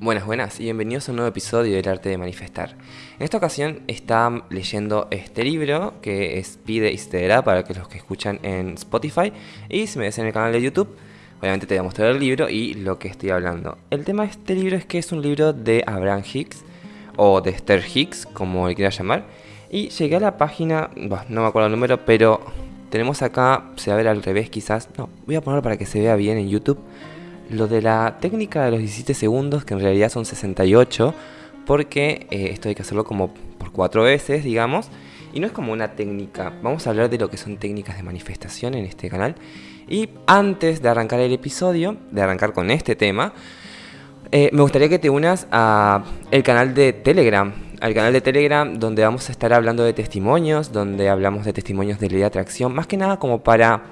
Buenas, buenas y bienvenidos a un nuevo episodio del arte de manifestar. En esta ocasión está leyendo este libro que es Pide y se para los que escuchan en Spotify y si me ves en el canal de YouTube, obviamente te voy a mostrar el libro y lo que estoy hablando. El tema de este libro es que es un libro de Abraham Hicks o de Esther Hicks, como le quiera llamar. Y llegué a la página, no me acuerdo el número, pero tenemos acá, se va a ver al revés quizás. No, voy a ponerlo para que se vea bien en YouTube lo de la técnica de los 17 segundos, que en realidad son 68, porque eh, esto hay que hacerlo como por cuatro veces, digamos. Y no es como una técnica, vamos a hablar de lo que son técnicas de manifestación en este canal. Y antes de arrancar el episodio, de arrancar con este tema, eh, me gustaría que te unas a el canal de Telegram, al canal de Telegram donde vamos a estar hablando de testimonios, donde hablamos de testimonios de ley de atracción, más que nada como para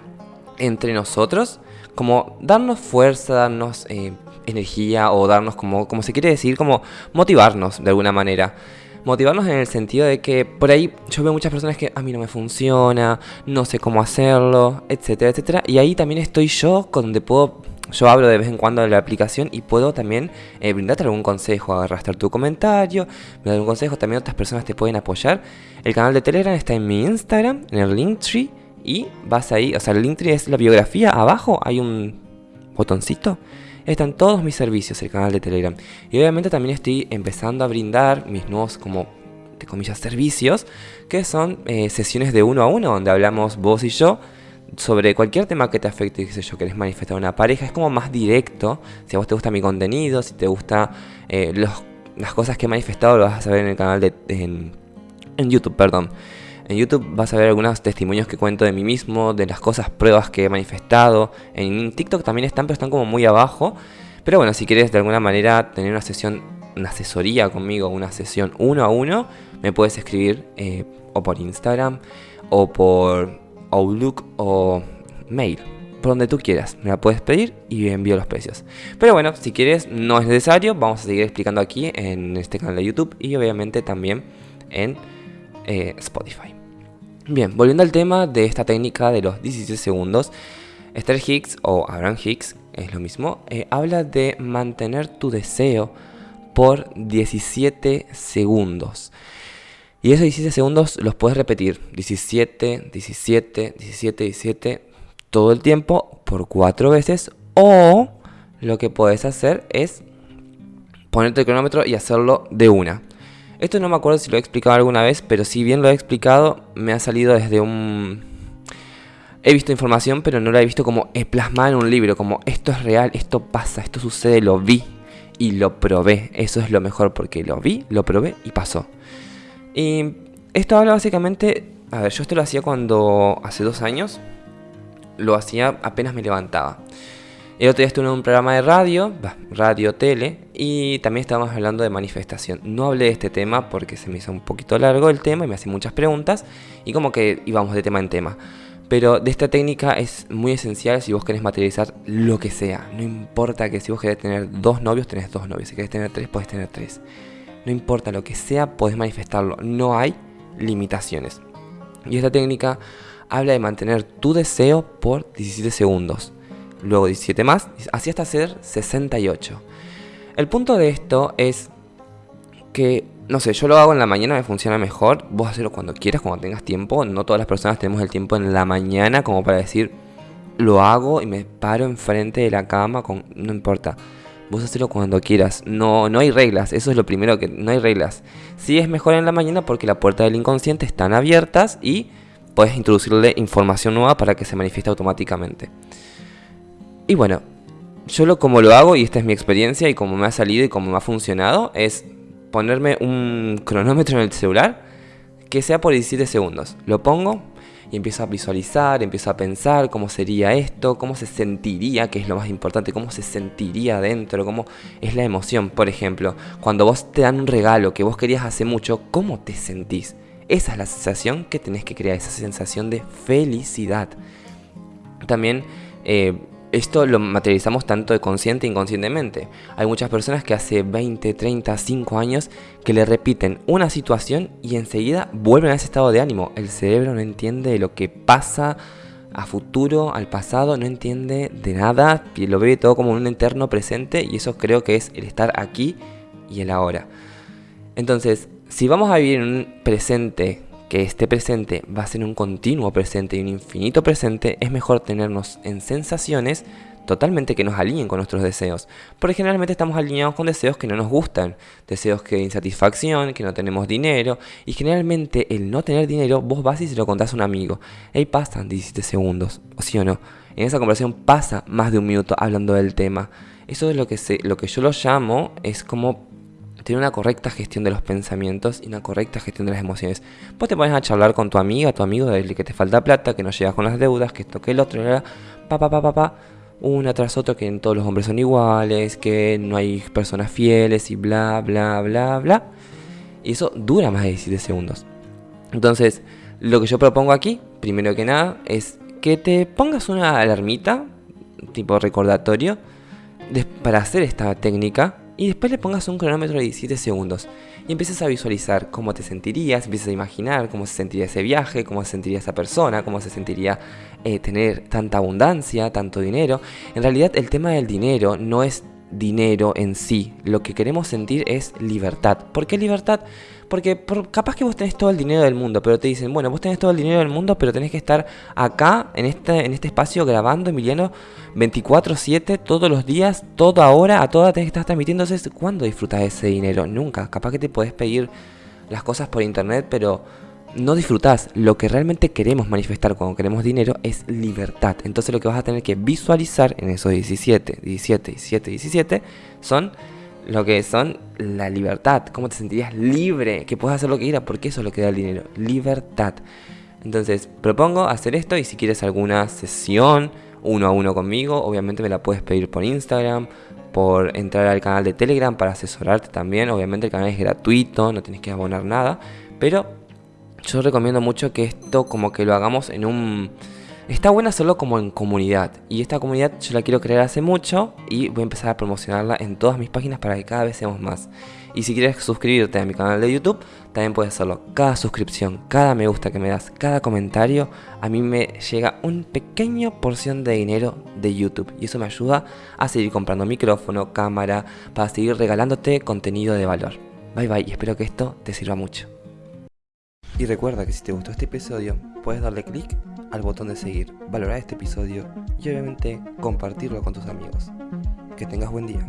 entre nosotros como darnos fuerza, darnos eh, energía o darnos como, como se quiere decir, como motivarnos de alguna manera. Motivarnos en el sentido de que por ahí yo veo muchas personas que a mí no me funciona, no sé cómo hacerlo, etcétera, etcétera. Y ahí también estoy yo, donde puedo, yo hablo de vez en cuando de la aplicación y puedo también eh, brindarte algún consejo, arrastrar tu comentario, dar un consejo, también otras personas te pueden apoyar. El canal de Telegram está en mi Instagram, en el Linktree y vas ahí, o sea, el Linktree es la biografía, abajo hay un botoncito. Están todos mis servicios, el canal de Telegram. Y obviamente también estoy empezando a brindar mis nuevos, como, de comillas, servicios, que son eh, sesiones de uno a uno, donde hablamos vos y yo sobre cualquier tema que te afecte, qué sé yo, querés manifestar una pareja, es como más directo. Si a vos te gusta mi contenido, si te gusta eh, las cosas que he manifestado, lo vas a saber en el canal de... en, en YouTube, perdón. En YouTube vas a ver algunos testimonios que cuento de mí mismo, de las cosas, pruebas que he manifestado. En TikTok también están, pero están como muy abajo. Pero bueno, si quieres de alguna manera tener una sesión, una asesoría conmigo, una sesión uno a uno, me puedes escribir eh, o por Instagram, o por Outlook, o mail. Por donde tú quieras, me la puedes pedir y envío los precios. Pero bueno, si quieres, no es necesario. Vamos a seguir explicando aquí en este canal de YouTube y obviamente también en eh, Spotify. Bien, volviendo al tema de esta técnica de los 17 segundos, Esther Hicks o Abraham Hicks, es lo mismo, eh, habla de mantener tu deseo por 17 segundos. Y esos 17 segundos los puedes repetir 17, 17, 17, 17 todo el tiempo por 4 veces. O lo que puedes hacer es ponerte el cronómetro y hacerlo de una. Esto no me acuerdo si lo he explicado alguna vez, pero si bien lo he explicado, me ha salido desde un... He visto información, pero no la he visto como plasmada en un libro, como esto es real, esto pasa, esto sucede, lo vi y lo probé. Eso es lo mejor porque lo vi, lo probé y pasó. Y esto habla básicamente... A ver, yo esto lo hacía cuando hace dos años, lo hacía apenas me levantaba. El otro día estuve en un programa de radio, radio, tele, y también estábamos hablando de manifestación. No hablé de este tema porque se me hizo un poquito largo el tema y me hacían muchas preguntas, y como que íbamos de tema en tema. Pero de esta técnica es muy esencial si vos querés materializar lo que sea. No importa que si vos querés tener dos novios, tenés dos novios. Si querés tener tres, podés tener tres. No importa lo que sea, podés manifestarlo. No hay limitaciones. Y esta técnica habla de mantener tu deseo por 17 segundos luego 17 más, así hasta ser 68. El punto de esto es que, no sé, yo lo hago en la mañana, me funciona mejor, vos hacerlo cuando quieras, cuando tengas tiempo, no todas las personas tenemos el tiempo en la mañana como para decir, lo hago y me paro enfrente de la cama, con, no importa. Vos hacerlo cuando quieras. No, no hay reglas. Eso es lo primero que no hay reglas. Sí es mejor en la mañana porque las puertas del inconsciente están abiertas y puedes introducirle información nueva para que se manifieste automáticamente. Y bueno, yo como lo hago y esta es mi experiencia y como me ha salido y como me ha funcionado es ponerme un cronómetro en el celular que sea por 17 segundos. Lo pongo y empiezo a visualizar, empiezo a pensar cómo sería esto, cómo se sentiría, que es lo más importante, cómo se sentiría dentro, cómo es la emoción. Por ejemplo, cuando vos te dan un regalo que vos querías hace mucho, ¿cómo te sentís? Esa es la sensación que tenés que crear, esa sensación de felicidad. También eh, esto lo materializamos tanto de consciente e inconscientemente. Hay muchas personas que hace 20, 30, 5 años que le repiten una situación y enseguida vuelven a ese estado de ánimo. El cerebro no entiende lo que pasa a futuro, al pasado, no entiende de nada, lo ve todo como un eterno presente y eso creo que es el estar aquí y el ahora. Entonces, si vamos a vivir en un presente, que este presente va a ser un continuo presente y un infinito presente, es mejor tenernos en sensaciones totalmente que nos alineen con nuestros deseos. Porque generalmente estamos alineados con deseos que no nos gustan, deseos que de insatisfacción, que no tenemos dinero. Y generalmente el no tener dinero, vos vas y se lo contás a un amigo. Ahí pasan 17 segundos, o sí o no. En esa conversación pasa más de un minuto hablando del tema. Eso es lo que, lo que yo lo llamo, es como tener una correcta gestión de los pensamientos y una correcta gestión de las emociones. Vos te pones a charlar con tu amiga, tu amigo, de que te falta plata, que no llegas con las deudas, que esto, que el otro, pa, pa, pa, pa, pa una tras otra que todos los hombres son iguales, que no hay personas fieles y bla, bla, bla, bla. Y eso dura más de 17 segundos. Entonces, lo que yo propongo aquí, primero que nada, es que te pongas una alarmita, tipo recordatorio, para hacer esta técnica y después le pongas un cronómetro de 17 segundos y empieces a visualizar cómo te sentirías, empieces a imaginar cómo se sentiría ese viaje, cómo se sentiría esa persona, cómo se sentiría eh, tener tanta abundancia, tanto dinero. En realidad el tema del dinero no es dinero en sí, lo que queremos sentir es libertad. ¿Por qué libertad? Porque capaz que vos tenés todo el dinero del mundo, pero te dicen, bueno, vos tenés todo el dinero del mundo, pero tenés que estar acá, en este, en este espacio, grabando, Emiliano, 24-7, todos los días, toda hora, a toda tenés que estar transmitiendo. ¿cuándo disfrutas ese dinero? Nunca. Capaz que te podés pedir las cosas por internet, pero no disfrutás. Lo que realmente queremos manifestar cuando queremos dinero es libertad. Entonces lo que vas a tener que visualizar en esos 17, 17, 17, 17 son lo que son la libertad, cómo te sentirías libre, que puedes hacer lo que quieras, porque eso es lo que da el dinero, libertad. Entonces, propongo hacer esto y si quieres alguna sesión uno a uno conmigo, obviamente me la puedes pedir por Instagram, por entrar al canal de Telegram para asesorarte también. Obviamente el canal es gratuito, no tienes que abonar nada, pero yo recomiendo mucho que esto como que lo hagamos en un Está buena hacerlo como en comunidad y esta comunidad yo la quiero crear hace mucho y voy a empezar a promocionarla en todas mis páginas para que cada vez seamos más. Y si quieres suscribirte a mi canal de YouTube, también puedes hacerlo. Cada suscripción, cada me gusta que me das, cada comentario, a mí me llega un pequeño porción de dinero de YouTube. Y eso me ayuda a seguir comprando micrófono, cámara, para seguir regalándote contenido de valor. Bye bye y espero que esto te sirva mucho. Y recuerda que si te gustó este episodio, puedes darle click al botón de seguir, valorar este episodio y obviamente compartirlo con tus amigos. Que tengas buen día.